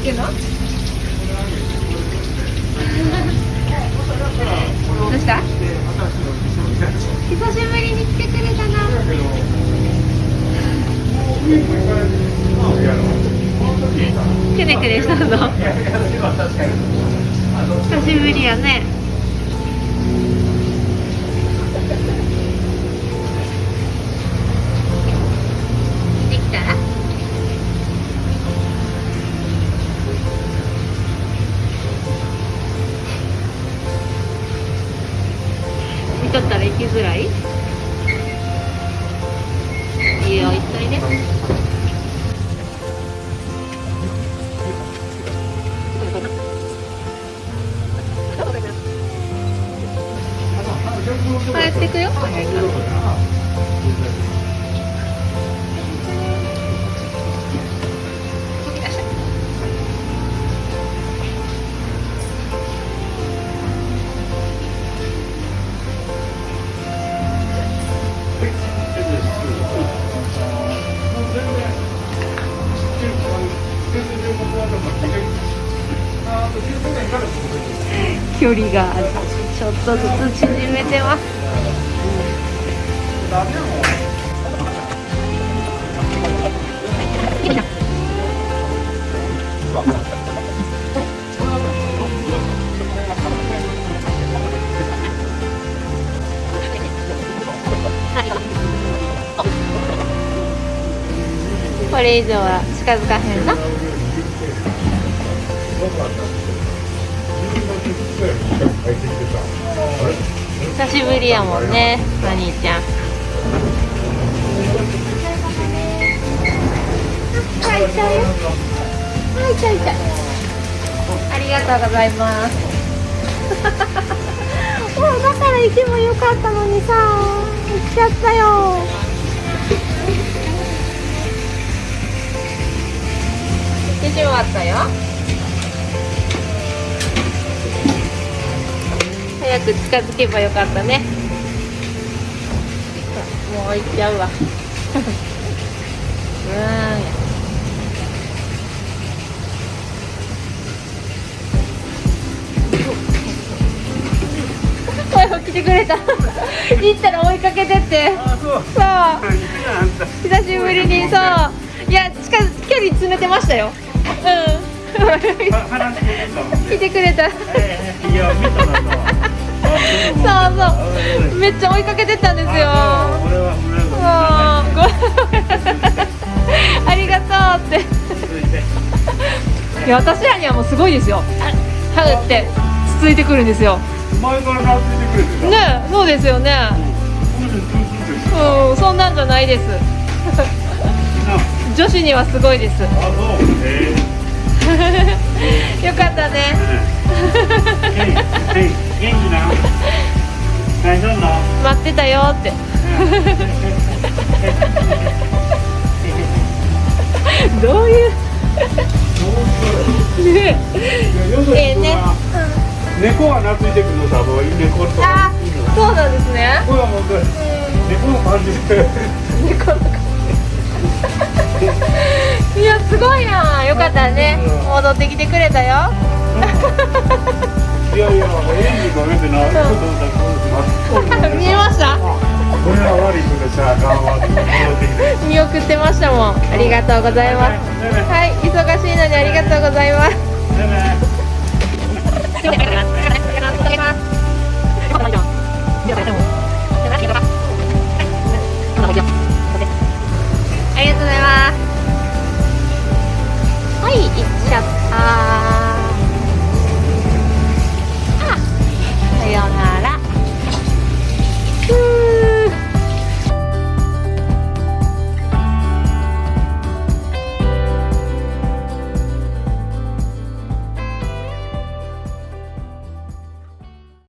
っけのどうした？久しぶりに来てくれたな。くねくねしたの？久しぶりやねきづらい。いいよ行っていで帰ってくよ。距離がちょっとずつ縮めてます。これ以上は近づかへんな。久しぶりやもんねお兄ちゃん。はいちゃうよはいちゃい。ちゃありがとうございます。もうだから行けばよかったのにさ。行っちゃったよ。行ってしまったよ早く近づけばよかったね。もう行っちゃうわ。うん。声を来てくれた。行ったら追いかけてって。あそう。久しぶりにそう。いや近づ距離詰めてましたよ。うん。来てくれた。ええいや見たなとそうそう。めっちゃ追いかけてったんですよ。あありがとうって。続 いや私らにはもうすごいですよ。ハグってつついてくるんですよ。前から懐いてくれてたねそうですよね。うん。そんなんじゃないです。女子にはすごいです。よかったね。え元気な大丈夫な待ってたよって。どういう？ねえ。えね。猫は懐いてくるの多分猫とあそうなんですね。これはもう猫の感じ。で猫のいやすごいな。よかったね。戻ってきてくれたよいやいや演技が出てな見えましたこれは悪いことさ頑張って見送ってましたもん。ありがとうございます。はい忙しいのにありがとうございます